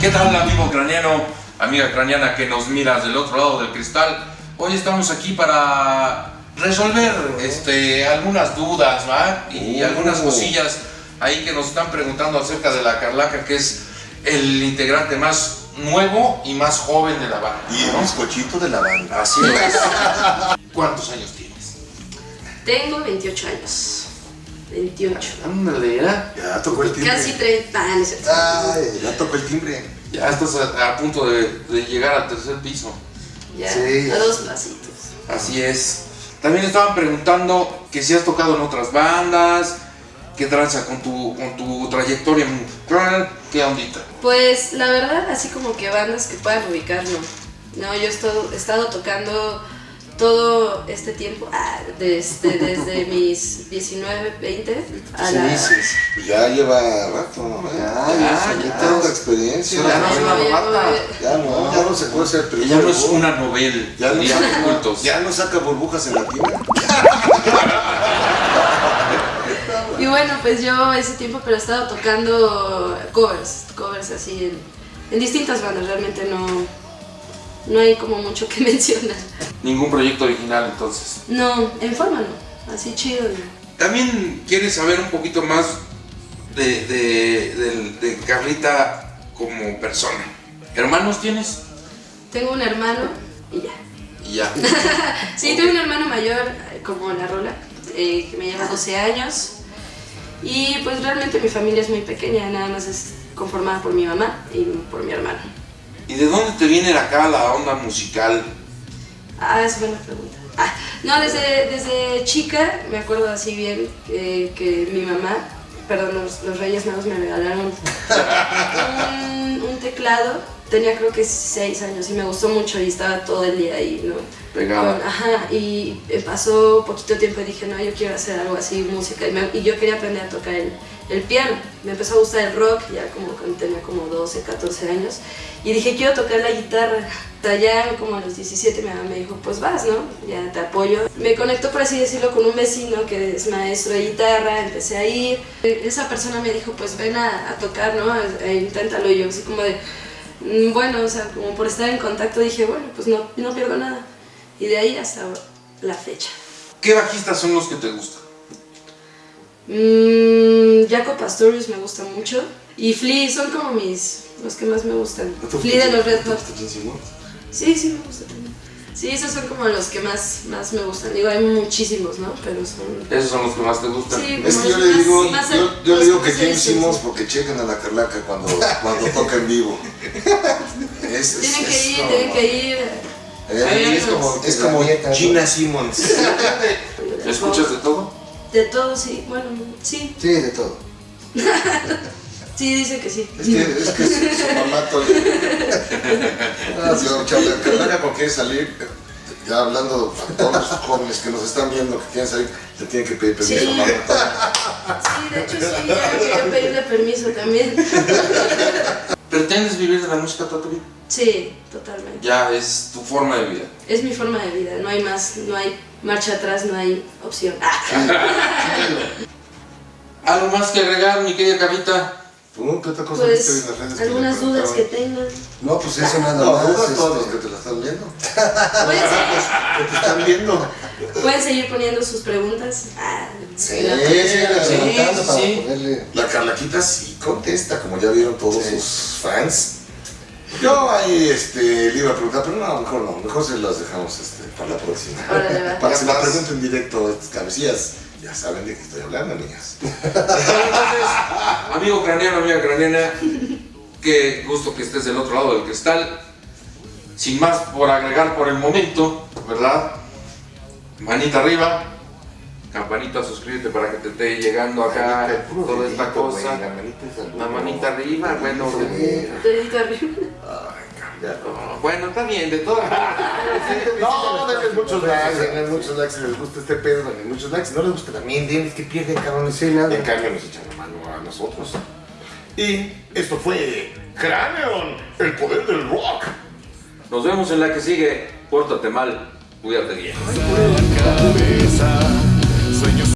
¿Qué tal amigo ucraniano, amiga ucraniana que nos miras del otro lado del cristal? Hoy estamos aquí para resolver este, algunas dudas ¿va? y Oh. algunas cosillas ahí que nos están preguntando acerca de la Carlaca, que es el integrante más nuevo y más joven de la banda. Y el ¿no? bizcochito de la banda. Así es. ¿Cuántos años tienes? Tengo 28 años. 28. Ándale, ya. Ya tocó el timbre. Casi 30. Ah, no es cierto. Ay, ya tocó el timbre. Ya estás a, a punto de, de llegar al tercer piso. Ya, Sí. a dos pasitos. Así es. También estaban preguntando que si has tocado en otras bandas, qué tranza con tu, con tu trayectoria musical, qué ondita. Pues la verdad, así como que bandas que puedan ubicar, no. No, yo he estado, he estado tocando todo este tiempo, ah, desde, desde mis 19, 20 a ¿Qué la... dices? Pues ya lleva rato, ¿no? Ya, Ya, ya, ya. ya tanta experiencia. Ya no es una ya novata. Ya no, ya no se puede ser Ella no es una novela, Ya no, saca, ya no saca burbujas en la tina. Y bueno, pues yo ese tiempo, pero he estado tocando covers, covers así en, en distintas bandas, realmente no, no hay como mucho que mencionar. Ningún proyecto original entonces. No, en forma no, así chido. no. También quieres saber un poquito más de, de, de Carlita como persona. ¿Hermanos tienes? Tengo un hermano y ya. Y ya. Sí, tengo un hermano mayor, eh, como la rola, eh, que me lleva 12 años. Y pues realmente mi familia es muy pequeña, nada más es conformada por mi mamá y por mi hermano. ¿Y de dónde te viene acá la onda musical? Ah, es buena pregunta. Ah, no, desde, desde chica me acuerdo así bien que, que mi mamá, perdón, los, los Reyes Magos me regalaron un, un teclado. Tenía creo que 6 años y me gustó mucho y estaba todo el día ahí, ¿no? Pegada. Con- ajá, y pasó poquito tiempo y dije, no, yo quiero hacer algo así, música. Y, me- y yo quería aprender a tocar el, el piano. Me empezó a gustar el rock, ya como cuando tenía como 12, 14 años. Y dije, quiero tocar la guitarra. Ya como a los 17 mi mamá me dijo, pues vas, ¿no? Ya te apoyo. Me conectó, por así decirlo, con un vecino que es maestro de guitarra, empecé a ir. Esa persona me dijo, pues ven a, a tocar, ¿no? Eh, inténtalo. Y yo así como de, bueno, o sea, como por estar en contacto dije, bueno, pues no, no pierdo nada. Y de ahí hasta la fecha. ¿Qué bajistas son los que te gustan? Mm, Jaco Pastorius me gusta mucho. Y Flea son como mis, los que más me gustan. Flea de los Red Hot. Sí, sí me gusta también. Sí, esos son como los que más, más me gustan. Digo, hay muchísimos, ¿no? Pero son... Esos son los que más te gustan. Sí, Es que yo le digo, más- yo, le digo que Simmons sí. porque chequen a la Carlaca cuando, cuando toca en vivo. Es, es- Tienen que es ir, como- tienen que ir. Eh, es como, es como Gina Simmons. ¿Escuchas de todo? De todo, sí. Bueno, sí. Sí, de todo. Sí, dice que sí. Es que, es que su, su mamá. Ah, Carlaca cuando quiere salir, ya hablando a todos los jóvenes que nos están viendo que quieren salir, le tienen que pedir permiso Sí. a mamá. Sí, de hecho sí, ya quería pedirle permiso también. ¿Pretendes vivir de la música toda tu vida? Sí, totalmente. Ya es tu forma de vida. Es mi forma de vida, no hay más, no hay marcha atrás, no hay opción. Ah. ¿Algo más que agregar, mi querida Carlita? ¿Tú qué otra cosa viste en Pues las redes que algunas dudas que tengan. No, pues eso nada No, más. dudas todos los este, que te la están viendo. Pueden seguir, Que te están viendo. pueden seguir poniendo sus preguntas. Ah, Sí, la- Sí, preguntando sí, para sí. poderle. La Carlaquita sí contesta, como ya vieron todos Sí. sus fans. Yo ahí este, le iba a preguntar, pero no, mejor no, mejor se las dejamos este, para la próxima. Para que se la pregunten directo a estas cabecillas. Ya saben de qué estoy hablando, niñas. Entonces, amigo craneano, amiga craneana, qué gusto que estés del otro lado del cristal. Sin más por agregar por el momento, ¿verdad? Manita arriba, campanita, suscríbete para que te esté llegando acá toda esta cosa. La manita es algo- La manita arriba, bueno. Dedito arriba. Ay, cambia. Bueno, está bien, de todas maneras. No, denles muchos likes, denles muchos likes si les gusta este pedo, denles muchos likes. Si no les gusta también, denles que pierden cabrones. Sí, nada. En cambio nos echan la mano a nosotros. Y esto fue Craneon, el poder del rock. Nos vemos en la que sigue. Pórtate mal, cuídate bien. cabeza